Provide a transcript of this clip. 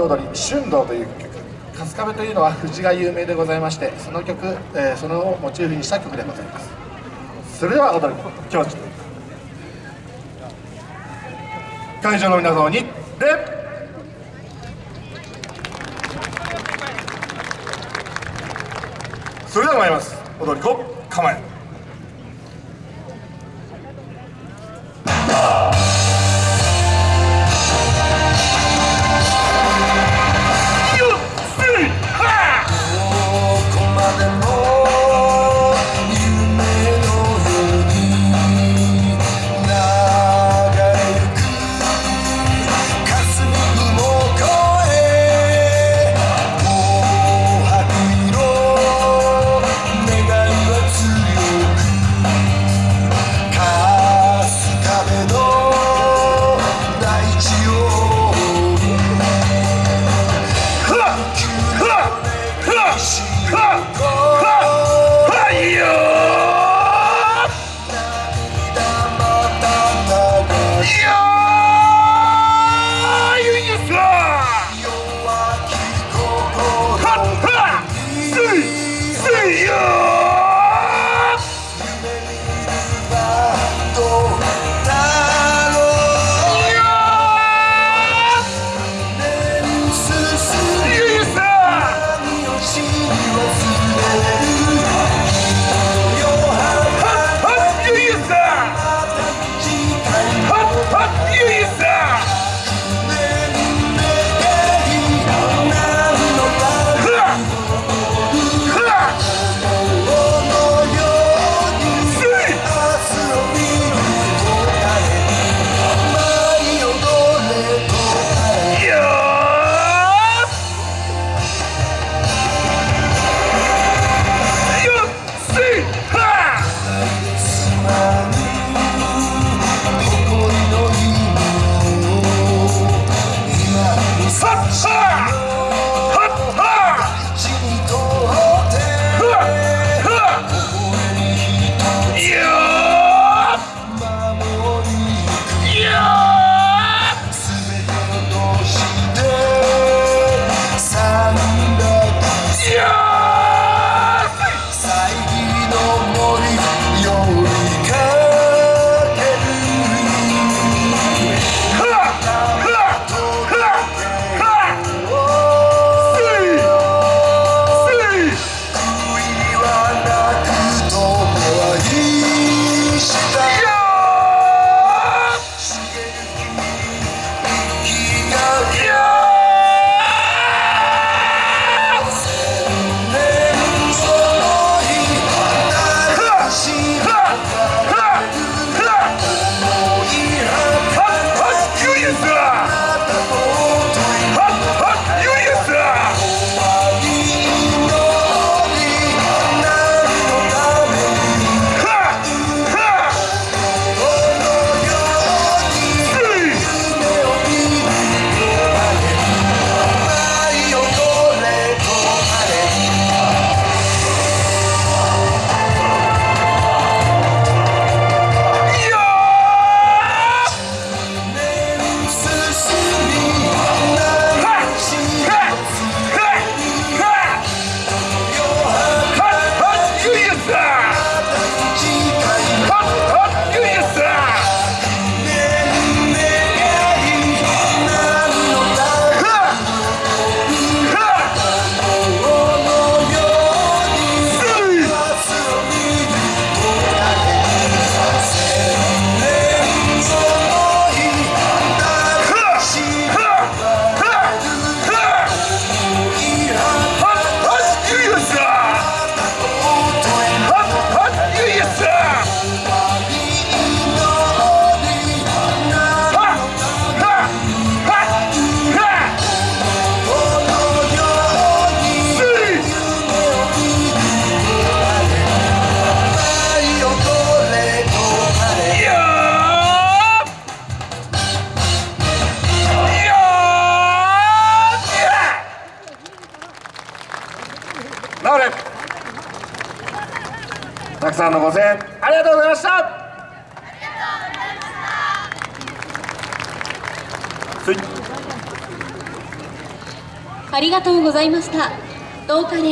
踊り春道という曲春日部というのは藤が有名でございましてその曲、えー、それをモチーフにした曲でございます。それでは踊り教授会場の皆様に礼それでは参ります。踊り子構え。くさんのご声援ありがとうございましたはいありがとうございました。どうかね